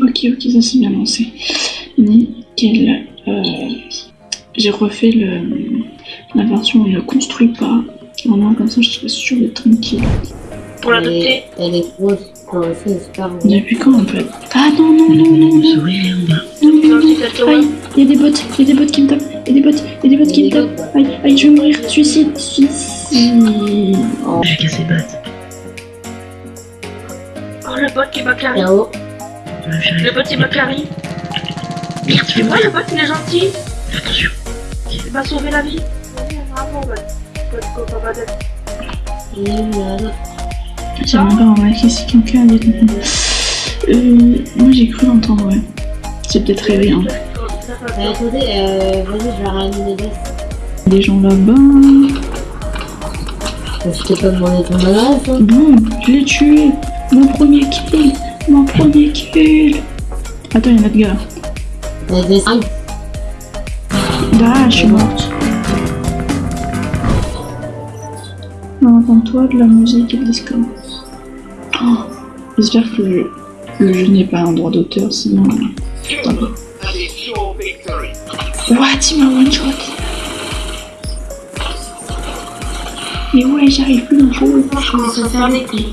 Ok, ok, ça s'est bien lancé. Nickel. Euh, J'ai refait le, la version où on ne construit pas. Vraiment, comme ça, je serais sûre d'être tranquille. Pour l'adopter. elle est grosse. C'est. Depuis quand on peut être... Ah non, non, non, non, non, Souris en bas. non, non, non. Aïe, il y a des bots, il y a des bots qui me tapent, il y a des bots, il y a des bots qui me tapent. Aïe, aïe, je vais mourir, suicide, suicide. Oh, J'ai cassé batte. Oh, le bot qui m'a là-haut. Ouais. Le bot qui m'a carré. Merde, tu fais Ouais, mal. le bot il est gentil. Attention. Il m'a sauvé la vie. Bravo, bot. Bot, copain, bot. Il est où, là J'ai même pas remarqué si quelqu'un avait répondu. Euh, moi j'ai cru l'entendre, ouais. J'ai peut-être rêvé, hein. Attendez, euh, vas-y, je vais ramener des dés. Des gens là-bas. Je t'ai pas demandé ton adresse, hein. Bon, je l'ai tué. Mon premier kill. Mon premier kill. Attends, il y a notre gars. T'as des cinq. Ah, je suis morte. Non, entends-toi de la musique et de l'escalade. Oh, J'espère que le, le jeu n'est pas un droit d'auteur, sinon. What, il m'a one shot. Mais ouais, j'arrive plus dans le jeu. Je commence à faire des clés.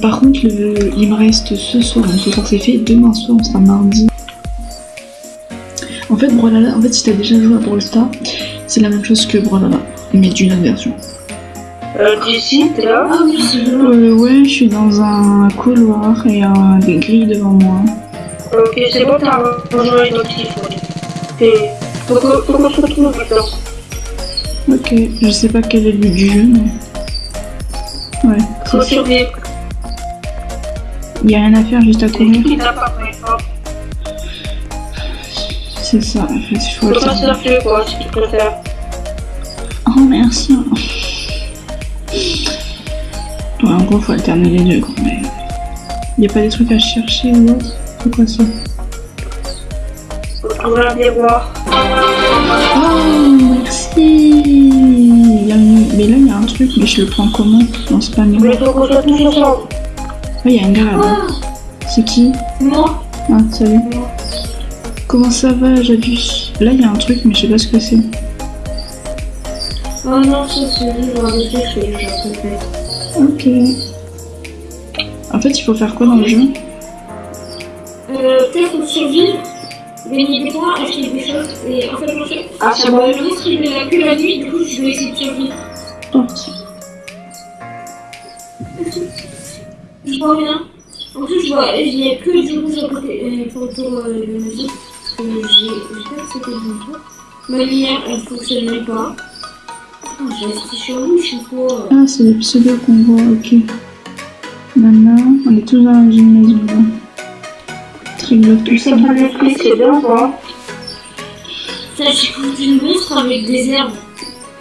Par contre, le- il me reste ce soir, donc ce soir c'est fait, demain soir on sera mardi. En fait, Brawlhalla, en fait, si t'as déjà joué à Brawl Stars, c'est la même chose que Brawlhalla, mais d'une autre version. Euh, d'ici, t'es là Ah oui. Euh, ouais, je suis dans un couloir et euh, des grilles devant moi. Ok, c'est bon, t'as rejoint une pourquoi faut tout maintenant Ok, je sais pas quel est le but du jeu, mais. Ouais, c'est survivre. Il y a rien à faire juste à courir. C'est ça, en fait, il faut quoi, si tu préfères. Oh merci. Ouais, en gros, faut alterner les deux, quoi. Mais... Y a pas des trucs à chercher ou autre? C'est quoi ça? Faut trouver un miroir. Oh, merci Mais là, il y a un truc, mais je le prends comment Non, c'est pas Mais il faut qu'on soit tous ensemble. Ah, il y a un gars là-bas. C'est qui Moi Ah, salut. Comment ça va, Jadus Là, il y a un truc, mais je sais pas ce que c'est. Oh non, c'est je déjà fait. Ok. En fait, il faut faire quoi dans le jeu? Euh, peut-être survivre, des points, acheter des choses, et en fait, moi, je... Ah, c'est bon. le monstre il n'est que la nuit, du coup, je vais essayer de survivre. Porte. Je vois rien. En plus, je vois, il n'y a que du rouge à côté, euh, pour euh, de la musique. J'ai, j'espère que c'était bon tour. Ma lumière, elle fonctionne même pas. J'ai resté sur lui, je suis pas... Ah, c'est les pseudos qu'on voit, ok. Maintenant, on est tous dans la même maison, glauque, tout ça. C'est pas l'esprit, c'est bien, quoi. Ça, j'ai confondu le monstre avec des herbes.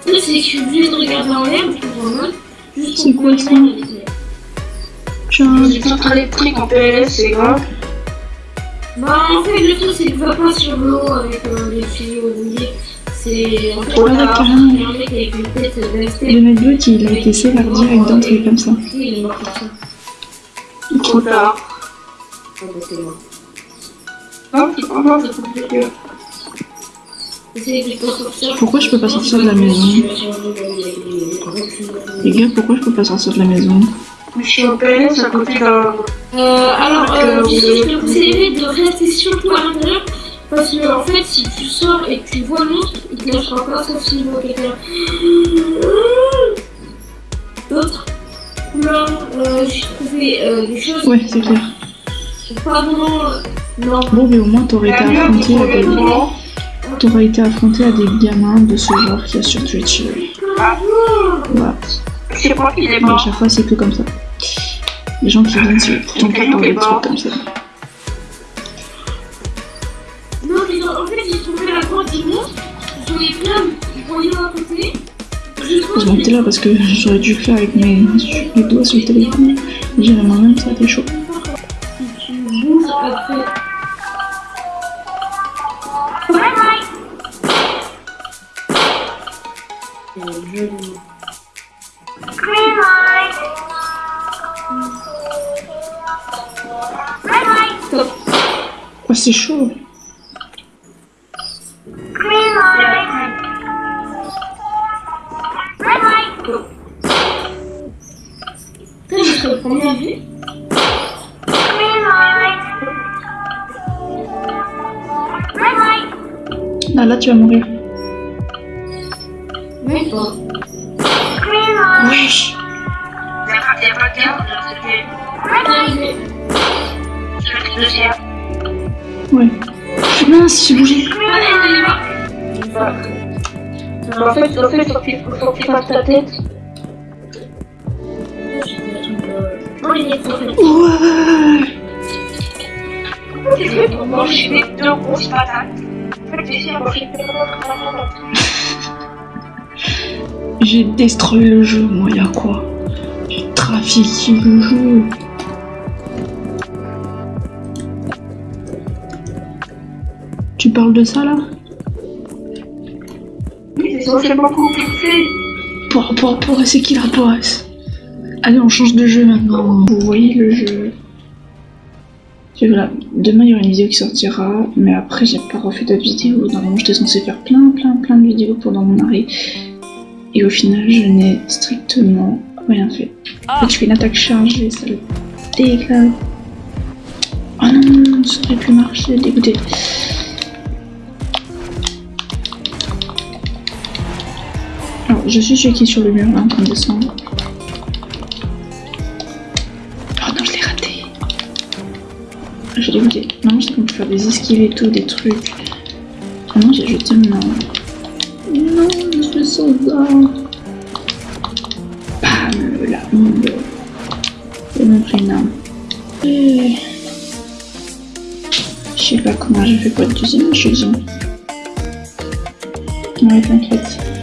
Le truc, c'est que je suis obligée de regarder en l'air, je comprends rien. Juste C'est pour quoi ça les J'ai tout électrique en PLS, c'est grave. Bah, en fait, le truc, c'est que va pas sur l'eau avec euh, des tuyaux rouillés. C'est. En fait, tard. un mec avec une tête le d'Astel. mec d'autre, il a été sévère direct d'entrée comme ça. Il est mort comme ça. Trop tard. Ah, bah, c'est mort. Pourquoi je peux pas sortir de la maison Les gars, pourquoi je peux pas sortir de la maison Mais je suis en PLS à côté d'un. Euh, alors, Euh, euh, je vais vous conseiller de rester à l'intérieur. Parce que, en fait, si tu sors et que tu vois le monstre, il te lâchera pas sauf s'il voit quelqu'un. D'autres Là, euh, j'ai trouvé euh, des choses. Ouais, c'est clair. Pas vraiment. Non. Bon, mais au moins, t'aurais été affronté à des... T'aurais été affronté à des gamins de ce genre qu'il y a sur Twitch. euh. Voilà. C'est moi qui l'ai Mais à mort. chaque fois, c'est que comme ça. Les gens qui viennent, le temps pour parler de trucs comme ça. Non, mais en fait, j'ai trouvé la grotte du monstre. J'en ai plein de voyants à côté. Je trouve Heureusement que t'es là parce que j'aurais dû le faire avec mes, mes doigts sur le téléphone. J'irais moi-même, ça a été chaud. Si tu bouges après. C'est joli. Oh, c'est chaud. Là, là, tu vas mourir. Fait, j'ai destroy le jeu, moi, y'a quoi? J'ai trafiqué le jeu. Tu parles de ça, là? Socialement compliqué. Pour, pour, pour, c'est qui Allez, on change de jeu maintenant. Vous voyez le jeu Et voilà, demain il y aura une vidéo qui sortira, mais après j'ai pas refait d'autres vidéos. Normalement j'étais censé faire plein, plein, plein de vidéos pendant mon arrêt. Et au final, je n'ai strictement rien fait. En fait, je fais une attaque chargée, ça le déclare. Oh non, ça aurait pu marcher, dégoûté. Je suis celui qui sur le mur là en train de descendre. Oh non, je l'ai raté. J'ai dégoûté. Non, j'ai comme faire des esquives et tout, des trucs. Non, j'ai jeté mon. Non, je suis soldat. Bam, la honte. J'ai même pris une arme. Et... Je sais pas comment j'ai fait pour être deuxième, je deuxième. Ouais, t'inquiète.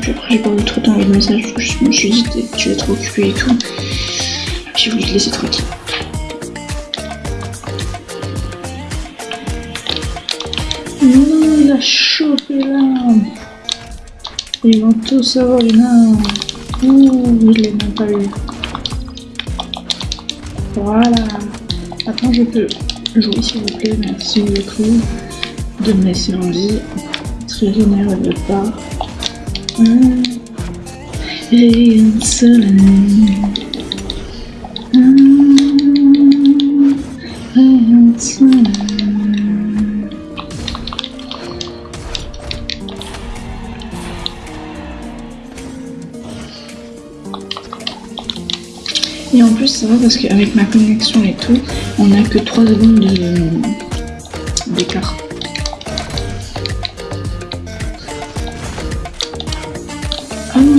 Puis après j'ai pas voulu trop t'envoyer de message je me suis dit tu vas être occupé et tout. J'ai voulu te laisser tranquille. Non, il a chopé l'arme. Ils vont tous avoir une arme. Ouh, il l'a même pas eu. Voilà. Maintenant je peux jouer s'il vous plaît, merci beaucoup de me laisser en vie. Très généreux de part. Et en plus, ça va parce qu'avec ma connexion et tout, on a que 3 secondes de- d'écart.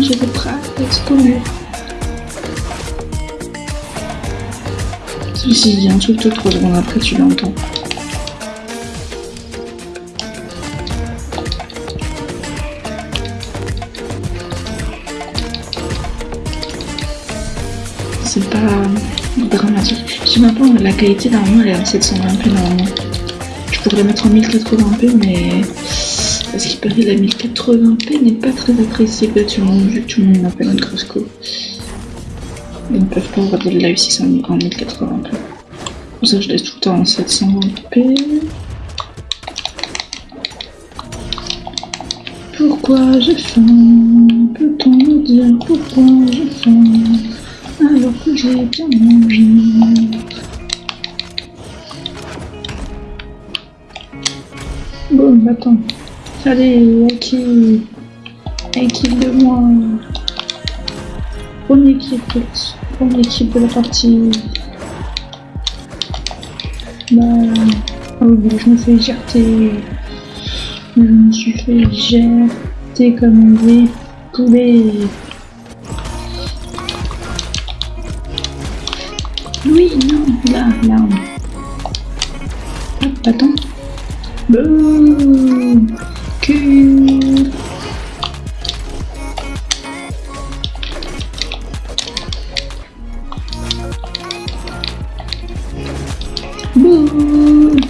J'étais prêt à exploser. Si il dit un truc, toi, 3 secondes après, tu l'entends. C'est pas dramatique. Je sais même pas, la qualité normalement elle est en 720p normalement. Je pourrais mettre en 1080p mais parce la 1080p n'est pas très appréciée par tout le monde vu que tout le monde m'appelle un crosco. Ils ne peuvent pas le live si c'est en 1080p. Pour ça je laisse tout le temps en 720p. Pourquoi j'ai faim? Peut-on me dire pourquoi j'ai faim? Alors que j'ai bien mangé. Bon, attends. Allez, qui Équipe de moi. Première équipe, première équipe de la partie. Bah, oh, je me fais éjarter. Je me suis fait éjarter comme des poulets. Oui, non, là, l'arme. Hop, attends. Boum cul. Boule,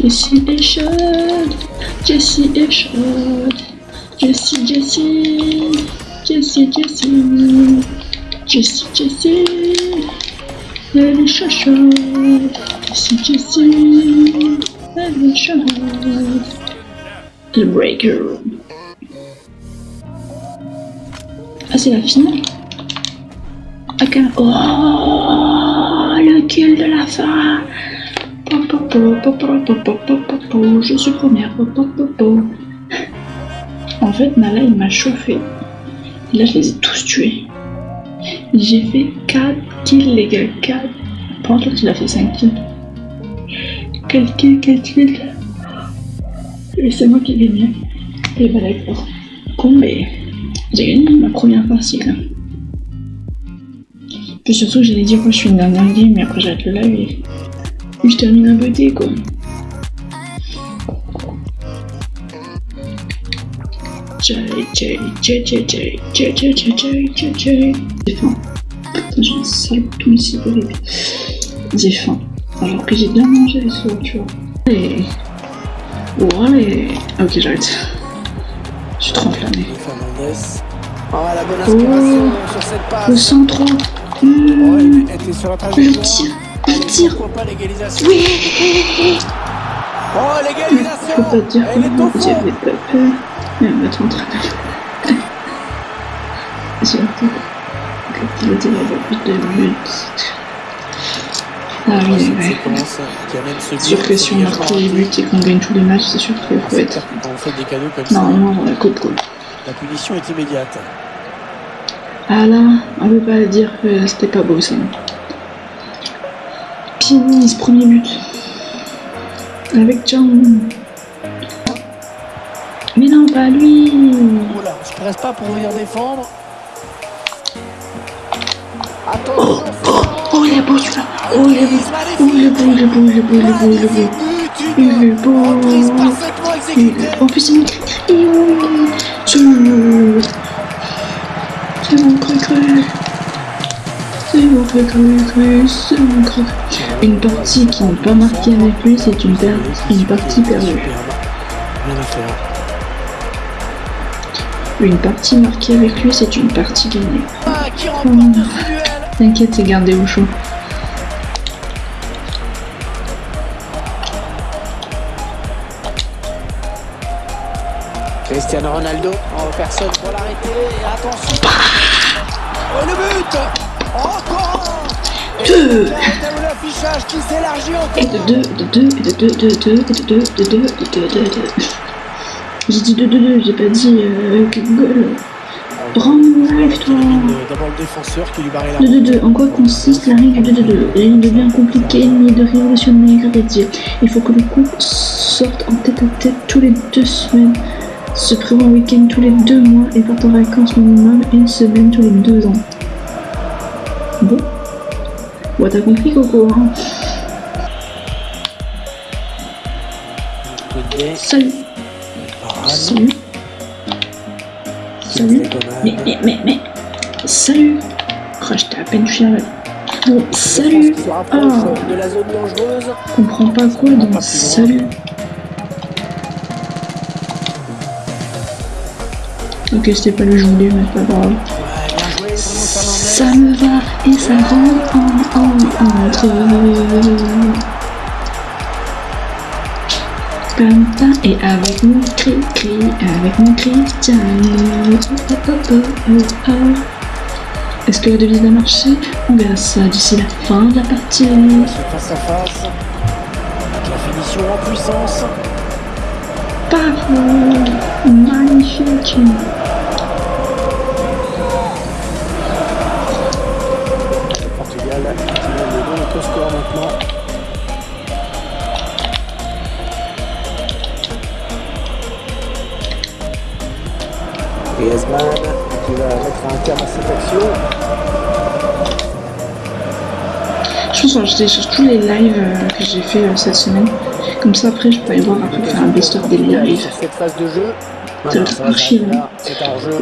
Jessie est Jessie est Jessie, Jessie, Jessie, Jessie. Jessie, Jessie, elle est chacha. Jessie, Jessie, elle est chacha. The Breaker. Ah, c'est la finale Ok. Oh, le kill de la fin je suis première. En fait, Nala, il m'a chauffé. Et là, je les ai tous tués. J'ai fait 4 kills, les gars. 4. Par contre, il a fait 5 kills. Quel kill, quel kill. Et c'est moi qui ai gagné. Et bah d'accord. Bon, mais j'ai gagné ma première partie là. Puis surtout, j'allais dire que je suis une dernière game, mais après j'arrête le live et je termine un beauté quoi. J'ai. Putain, j'ai un sale ici horrible. J'ai. Alors que j'ai bien mangé les soirs, tu vois. Allez. Oh. Ok, j'arrête. Je suis trop. Oh, la bonne Oh. inspiration sur cette Le passe. 103. Oh, Mmh. elle était sur la Le trajectoire. tir. Le tir. Pourquoi pas l'égalisation Oui. Oh, l'égalisation. Elle m'a trop entraîné. J'ai que il était là plus de buts. Ah oui, ouais. sûr que si on marque tous les buts et qu'on gagne tous les matchs, c'est sûr qu'il faut être. On fait des cadeaux comme ça, Normalement, la coupe quoi. la punition est immédiate. Ah là, on peut pas dire que c'était pas beau ça. Pini, ce premier but. Avec John. Mais non, pas lui. Oh là, je presse pas pour venir défendre. Attention, Oh, il est beau celui-là. Oh, il est beau. Oh, il est beau, il est beau, il est beau, il est beau, il est beau. Il est beau. En plus, il est C'est C'est mon cru cru. C'est mon cru cru cru. C'est mon cru. Une partie qui n'est pas marquée avec lui, c'est une, per- une partie perdue. Rien à faire. Une partie marquée avec lui, c'est une partie gagnée. Ah, T'inquiète, c'est gardé au chaud. Cristiano Ronaldo, en personne pour l'arrêter. Attention. Oh le but Encore Deux. Et l'affichage qui s'élargit Et encore. de 2, de 2, et de 2, de 2, et de 2, de 2, de 2, de 2. J'ai dit 2, 2, 2, j'ai pas dit euh, goal. Bravo, toi D'abord le défenseur qui lui barrait la 2, 2, 2, en quoi consiste la règle du 2, 2, 2 Rien de bien compliqué ni de révolutionnaire à dire. Il faut que le couple sorte en tête à tête tous les deux semaines, se prévoit un week-end tous les deux mois et parte en vacances minimum une semaine tous les deux ans. Bon Bon, t'as compris, Coco, hein? Salut. Salut Salut Mais, mais, mais, mais Salut Oh, j'étais à peine là. Bon, salut Ah. de la zone dangereuse. Je comprends pas quoi dans salut. Ok, c'était pas le que je voulais, mais c'est pas grave. Ça me va et ça rentre en, en, entre. Et avec mon cri cri, avec mon Cristiano. Oh, oh, oh. Est-ce que la devise a marché? On verra ça d'ici la fin de la partie. Ce face à face. Avec la finition en puissance. Parfait Magnifique Et Esman qui va mettre un terme à cette action. Je pense que je télécharge tous les lives euh, que j'ai fait euh, cette semaine. Comme ça, après, je peux aller voir après faire un best-of des lives. Sur cette phase de jeu. Ça va être archi long.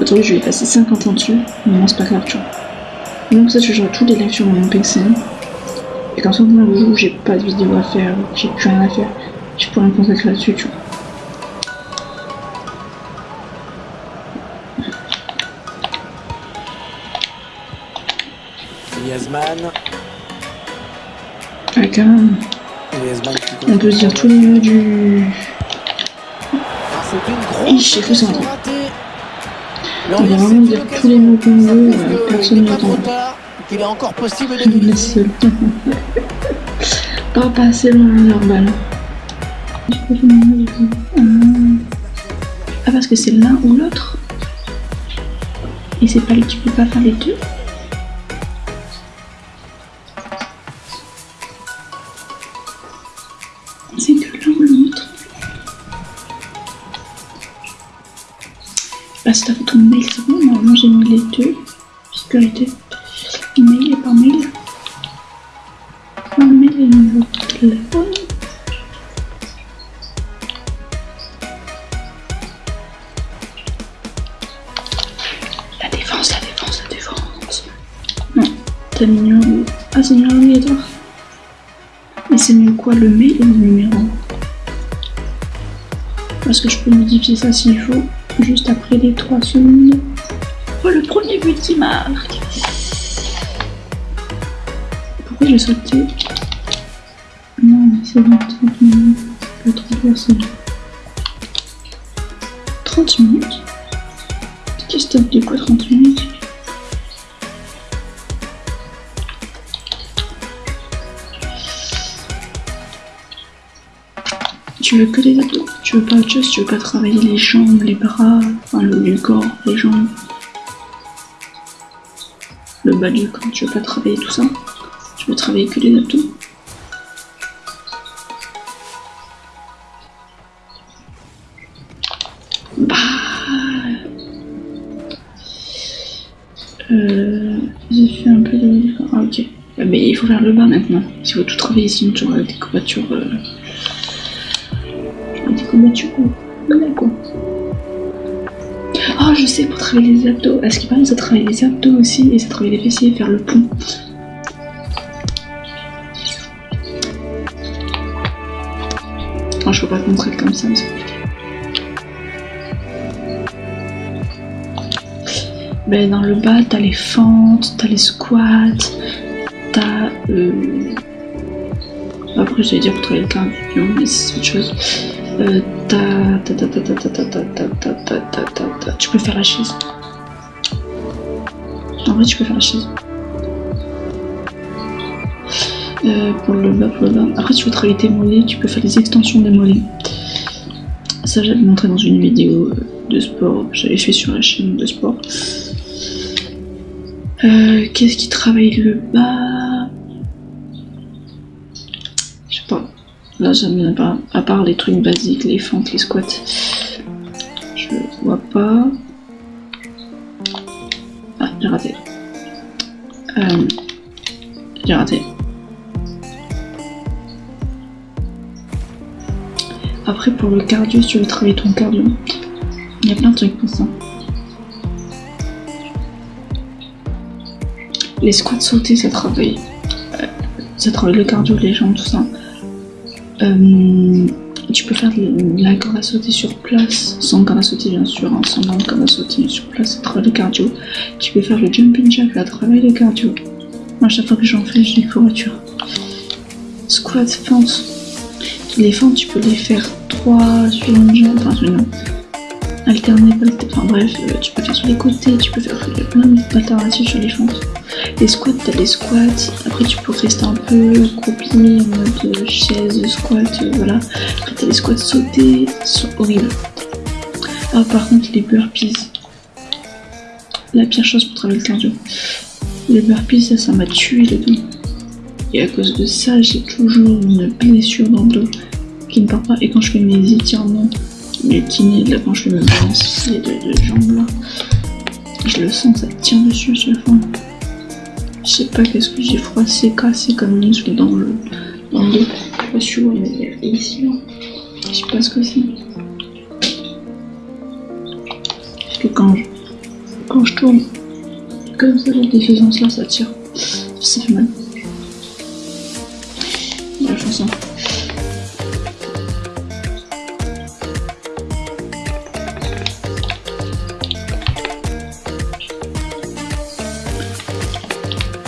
Aujourd'hui, je vais passer 50 ans dessus. Mais non, c'est pas grave, tu vois. Donc, ça, je jouerai tous les lives sur mon PC. Et comme ça, au moment où j'ai pas de vidéo à faire, j'ai plus rien à faire, Je pourrais me concentrer là-dessus, tu vois. Griezmann. Même. Griezmann qui On peut se dire tous les mots du. Ah, c'est grosse Hi, j'ai cru ça. occasion ratée. On va vraiment dire tous les mots qu'on veut, euh, personne n'entend. Il est encore possible de Il gagner. seul. Pas passer loin leur balle. Ah, parce que c'est l'un ou l'autre Et c'est pas tu peux pas faire les deux Sécurité. Mail et par mail. Mail et numéro de téléphone. La défense, la défense, la défense. Non, t'as mis numéro. Ah, c'est numéro obligatoire. Mais c'est mieux quoi, le mail ou le numéro? Parce que je peux modifier ça s'il faut, juste après les 3 secondes. Premier but qui marque. Pourquoi j'ai sauté Non, mais c'est bon, 30 minutes. Le 30 personnes. 30 minutes. Qu'est-ce que dit quoi 30 minutes? Tu veux que les abdos? Tu veux pas autre chose? Tu veux pas travailler les jambes, les bras, enfin le corps, les jambes? Du corps, tu veux pas travailler tout ça Tu veux travailler que les abdos Bah... Euh, j'ai fait un peu de... Ah ok. Euh, Mais il faut faire le bas maintenant. Il faut tout travailler sinon tu auras des courbatures... Euh... Des courbatures... Voilà Ah je sais pour travailler les abdos. À ce qui paraît ça travaille les abdos aussi et ça travaille les fessiers et faire le pont. Ah, je peux pas te comme ça mais c'est compliqué. Ben, dans le bas, t'as les fentes, t'as les squats, t'as. Euh... Après, j'allais dire pour travailler le cardio, mais c'est autre chose. Euh, tu peux faire la chaise. En vrai, tu peux faire la chaise. Pour le bas, pour le bas. Après, tu peux travailler tes mollets, tu peux faire les extensions des mollets. Ça, j'avais montré dans une vidéo de sport. J'avais fait sur la chaîne de sport. Qu'est-ce qui travaille le bas Là, j'en ai pas. À part les trucs basiques, les fentes, les squats. Je vois pas. Ah, j'ai raté. Euh, j'ai raté. Après, pour le cardio, si tu veux travailler ton cardio, il y a plein de trucs pour ça. Les squats sautés, ça travaille. euh, ça travaille le cardio, les jambes, tout ça. Euh, tu peux faire la corde à sauter sur place, sans corde à sauter bien sûr, hein, sans corde à sauter sur place, ça travaille le cardio. Tu peux faire le jumping jack, ça travaille le cardio. Moi, à chaque fois que j'en fais, j'ai des courbatures. Squat, fente. Les fentes, tu peux les faire 3 sur une jambe, alterner, enfin bref, euh, tu peux faire sur les côtés, tu peux faire plein d'alternatives sur les fentes. Les squats, t'as les squats, après tu peux rester un peu accroupi en mode euh, chaise, squat, euh, voilà. Après t'as les squats sautés, sont horribles. Ah par contre les burpees, la pire chose pour travailler le cardio. Les burpees, ça, ça m'a tué le dos. Et à cause de ça, j'ai toujours une blessure dans le dos qui ne part pas. Et quand je fais mes étirements, je fais mes balanciers de, de jambes là, je le sens, ça tient dessus à chaque fois. Je sais pas qu'est-ce que j'ai froissé, cassé comme muscle dans le, dans le dos. Je sais pas si tu vois, mais ici là. Je sais pas ce que c'est. Parce que quand je, quand je tourne comme ça, la défaisance là, ça tire. Ça fait mal.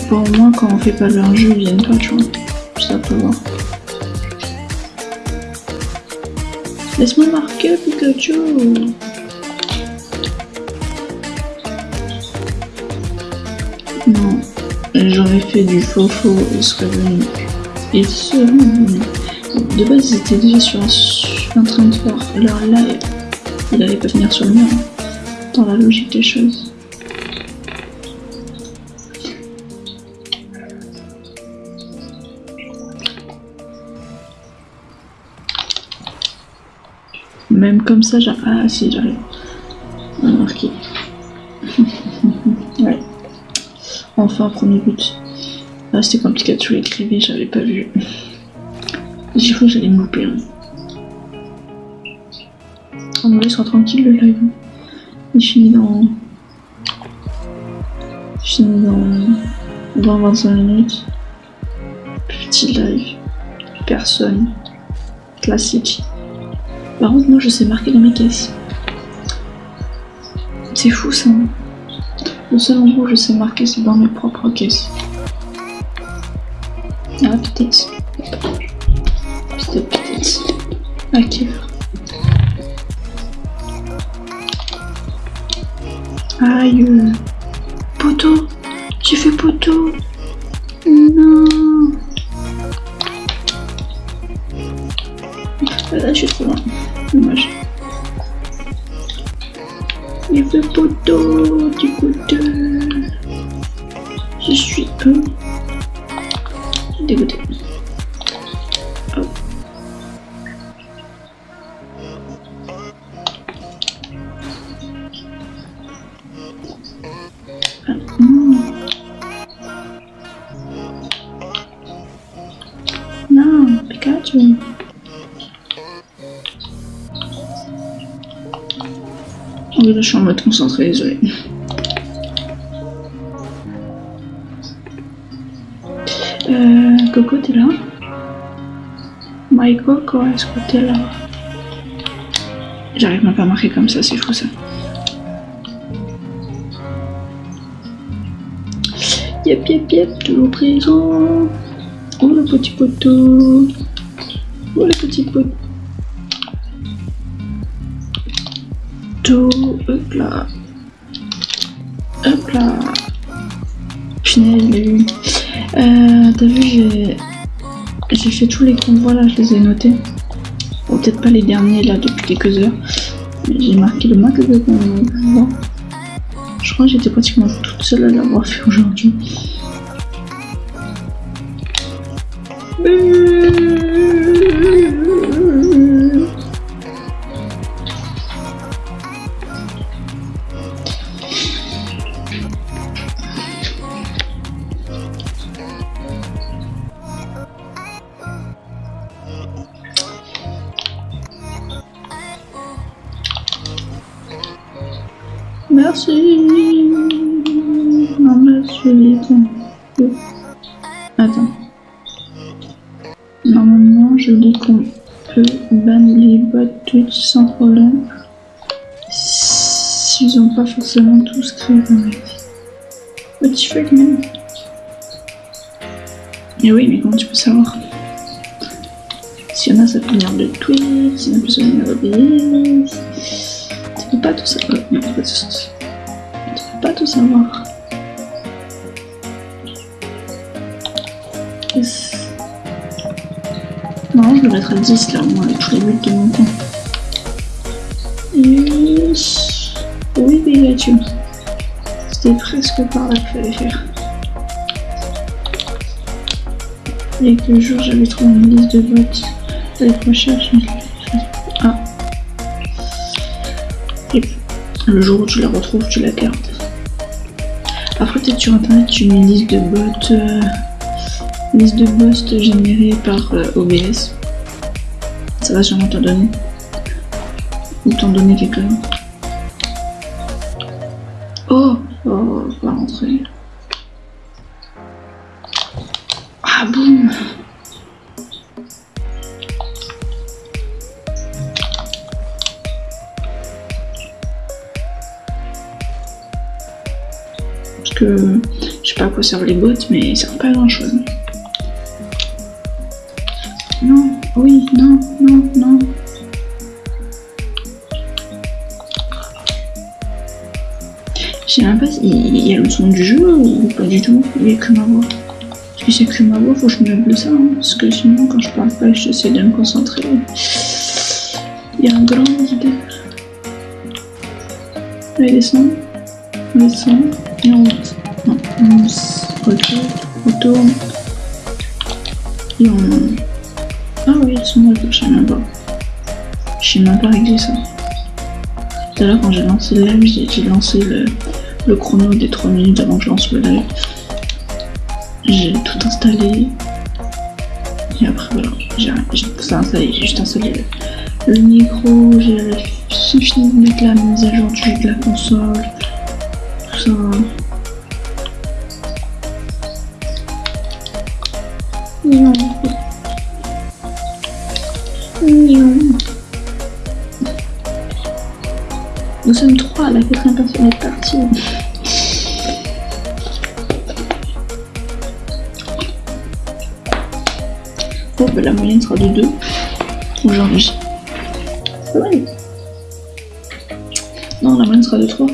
Bon, au moins, quand on fait pas leur jeu, ils viennent pas, tu vois. Ça peut voir. Laisse-moi marquer, Pikachu Non, j'aurais fait du faux faux, ils seraient venus. Ils seraient venus. De base, ils étaient déjà sur un, train de faire leur live. Il allait pas venir sur le mien, hein, dans la logique des choses. Même comme ça, j'arrive. Ah si, j'arrive. à marquer. ouais. Enfin, premier but. Ah, c'était compliqué de l'écrivait, j'avais pas vu. J'ai cru que j'allais me louper. Hein. On me laissera tranquille le live. Il finit dans. Il finit dans 20-25 minutes. Petit live. Personne. Classique. Par contre, moi je sais marquer dans mes caisses. C'est fou ça. Le seul endroit où je sais marquer, c'est dans mes propres caisses. Ah, peut-être. Peut-être, peut-être. À quelle heure Aïe. Poteau. J'ai fait poteau. Du coup Je suis peu dégoûté. Oh. Ah, non. Non, Pikachu. Là, je suis en mode concentré, désolé. Euh, Coco, t'es là? My Coco, est-ce que t'es là? J'arrive même pas à marquer comme ça, c'est fou ça. Yep, yep, yep, toujours présent. Oh, le petit poteau. Oh, le petit poteau. hop là. Hop là. Punaise, il. Euh, T'as vu, j'ai. Fait tous les convois là, je les ai notés. Peut-être pas les derniers là depuis quelques heures. J'ai marqué le max de convois. Je crois que j'étais pratiquement toute seule à l'avoir fait aujourd'hui. Merci. Non, merci. Attends. Normalement, je dis qu'on peut ban les bots Twitch sans problème. S'ils ont pas forcément tous créé dans la vie. Petit fuck, même. Et oui, mais comment tu peux savoir? S'il y en a, ça peut venir de Twitch, s'il y en a, ça peut venir de. Tu peux pas tout savoir. Non, pas tout. Tu peux pas tout savoir. Non, je être à 10 là, moins, avec tous les buts de mon temps. Yes. Oui, Pikachu. C'était presque par là qu'il fallait faire. Il y a quelques jours, j'avais trouvé une liste de bots avec recherche. Ah. Et le jour où tu la retrouves, tu la gardes. Après, peut-être sur internet, tu mets une liste de bots, euh, liste de bots générée par euh, OBS. Ça va sûrement t'en donner. Ou t'en donner quelqu'un. Oh, oh, va rentrer. Ah boum Parce que je sais pas quoi quoi servent les bots, mais ça sert pas à grand chose. Oui, non, non, non. Je sais même pas s'il y a le son du jeu ou pas du tout. Il y a que ma voix. Si c'est que ma voix, faut que je me de ça. hein, parce que sinon, quand je parle pas, j'essaie de me concentrer. Il y a un grand vide. Allez, descend. On descend. Et on monte. Non, on se retourne. On tourne. Et on... Ah oui, ils sont là, je sais même pas. Je sais même pas ça. Tout à l'heure, quand j'ai lancé le j'ai lancé le, le chrono des 3 minutes avant que je lance le live. J'ai tout installé. Et après, voilà, j'ai tout installé. J'ai juste installé le, le micro, j'ai fini de mettre la mise à jour de la console. Tout ça. Non. Nous sommes trois la quatrième personne est partie. Bon, bah, la moyenne sera de 2 aujourd'hui. Pas mal. Non, la moyenne sera de 3.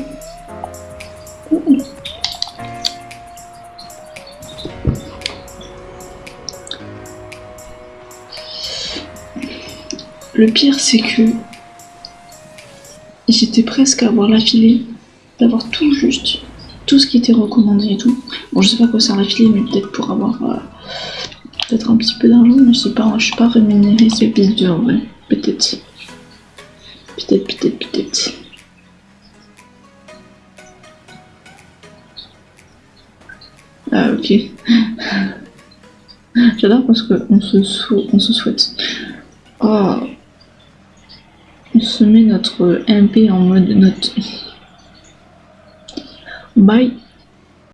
Le pire, c'est que j'étais presque à avoir l'affilée, d'avoir tout juste, tout ce qui était recommandé et tout. Bon, je sais pas quoi sert l'affilée, mais peut-être pour avoir euh, peut-être un petit peu d'argent, mais je sais pas, je suis pas rémunérée, c'est bizarre en vrai. Peut-être. Peut-être, peut-être, peut-être. Ah, ok. J'adore parce qu'on se, on se souhaite. Oh. Se met notre MP en mode note. Bye.